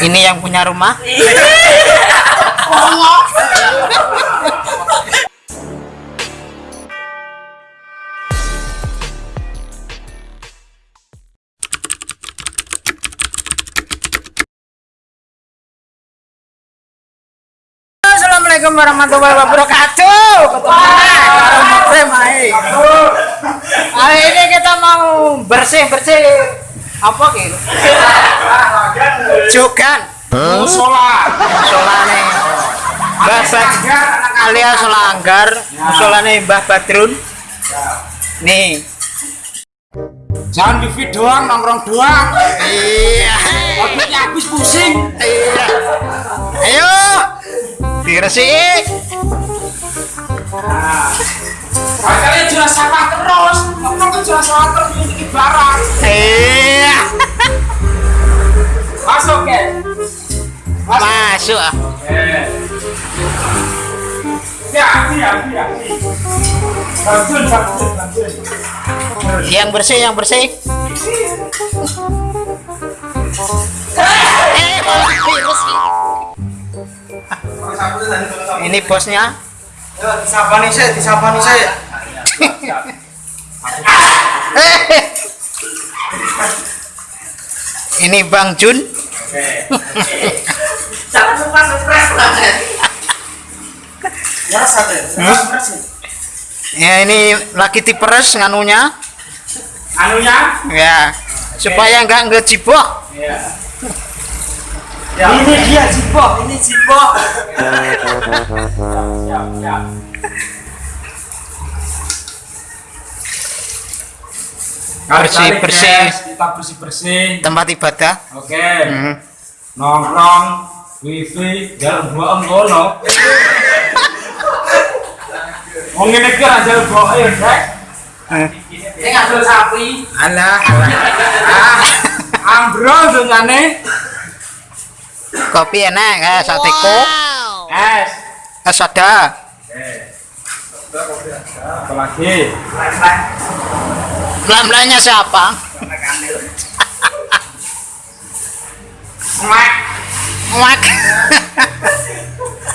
Ini yang punya rumah. Assalamualaikum warahmatullahi wabarakatuh. Ketemu lagi. Hari ini kita mau bersih bersih apa gitu? Jogan. musola Musola nih. Mbah alias Langgar. Musola nih Mbah Badrun. Nih. jangan di video doang nongkrong doang Iya. otaknya habis pusing Iya. Ayo. Diresik. makanya jelas salah terus jelas salah terus ini barang Iya. masuk ya Masuk. ah. ya ya ya bantuin bantuin bantuin Yang bersih, yang bersih. Eh, malah virus. Ini bosnya. disapa nih saya disapa nih saya Eh. Ini Bang Jun. jangan lupa banget ya Ya ini lagi diperes nganunya. anunya Ya. Supaya nggak ngejibok. ya ini dia jibok ini jibok siap siap Bersih, Kali-kali, bersih. guys, kita bersih bersih Tempat ibadah. oke Hmm. nongkrong wifi jalan dua ngono mau ngene ra jalan dua ya Eh. ini ngadol sapi Alah, alah. ah ambrol dongane Kopi enak, eh, sate kok. es Eh, soda. Belan-belannya siapa? Mak. Mak.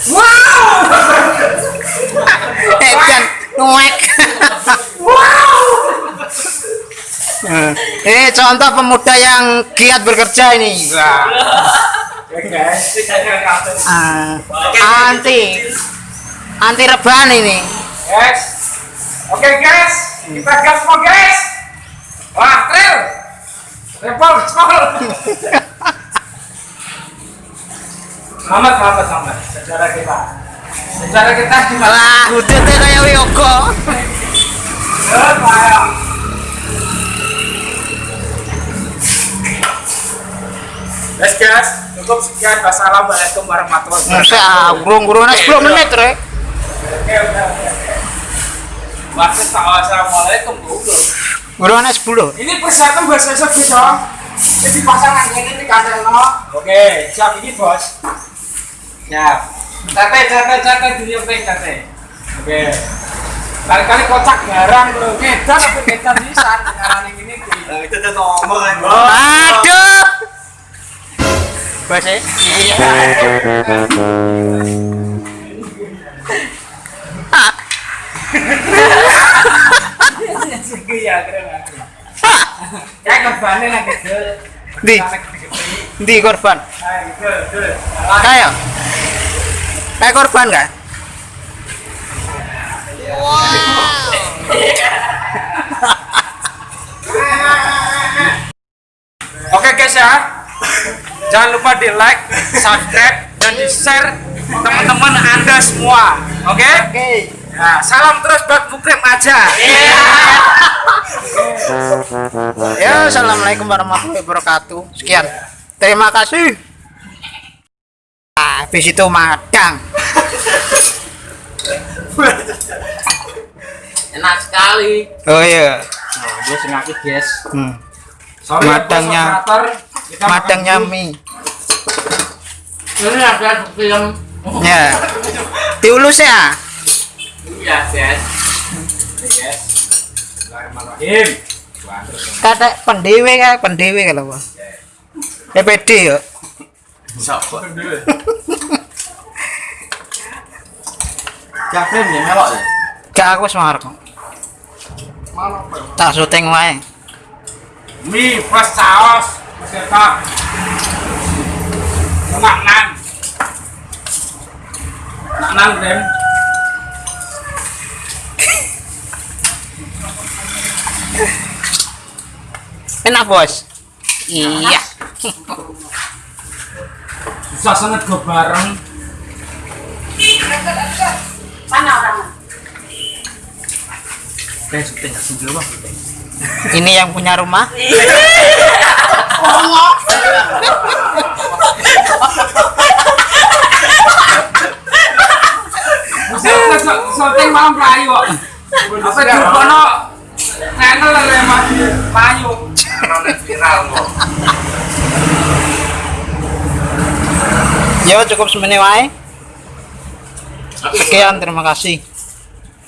wow Eh, dan mak. Eh, contoh pemuda yang giat bekerja ini. Ah, anti anti rebahan ini. Guys, oke guys, kita gas mau guys. Wah, trail, repot, repot. Selamat, selamat, selamat. Sejarah kita, sejarah kita gimana? Lah, udah tuh kayak Wiyogo. Ya, Pak. Guys, cukup sekian. Wassalamualaikum warahmatullahi wabarakatuh. gurung-gurungnya 10 menit, Rek. Oke, udah, udah. Wasit, assalamualaikum, goblok. Gurungnya 10. Ini persiapan bahasa Inggris gitu. Jadi pasangan ini di kandang. Oke, siap ini bos. Siap. Tete, tete, tete dulu peng tete. Oke. Kali-kali kocak garang bro. Ngedan apa ngedan bisa ngarang ini ki. itu tuh ngomong kan Aduh. Bahasa Iya. Iya, keren aku. Kayak korbannya lagi. Di. Di korban. Kayak. Kayak korban kan? Oke guys ya, jangan lupa di like, subscribe, dan di share teman-teman anda semua. Oke? Oke. Nah, salam terus buat Mukrim aja. Assalamualaikum warahmatullahi wabarakatuh. Sekian. Terima kasih. Ah, habis itu madang. Enak sekali. Oh iya. Nah, dia sengaja guys. Hmm. Madangnya dulu. mie. Ini ada film. Ya. Diulus ya. Iya guys. Bismillahirrahmanirrahim. Kata pendewe kan pendewe kalau Pak. PPD ya. Siapa? Capek ya melok ya. Gak aku semangat kok. Apa? Tak syuting wae. Mie plus saus, peserta. Nak nan. Nak nan Rem. Enak, Bos. Iya. Susah sangat gue bareng. Mana? Ini yang punya rumah. Syuting malam pelayu kok. Apa Ya cukup semene wae. Sekian, terima kasih.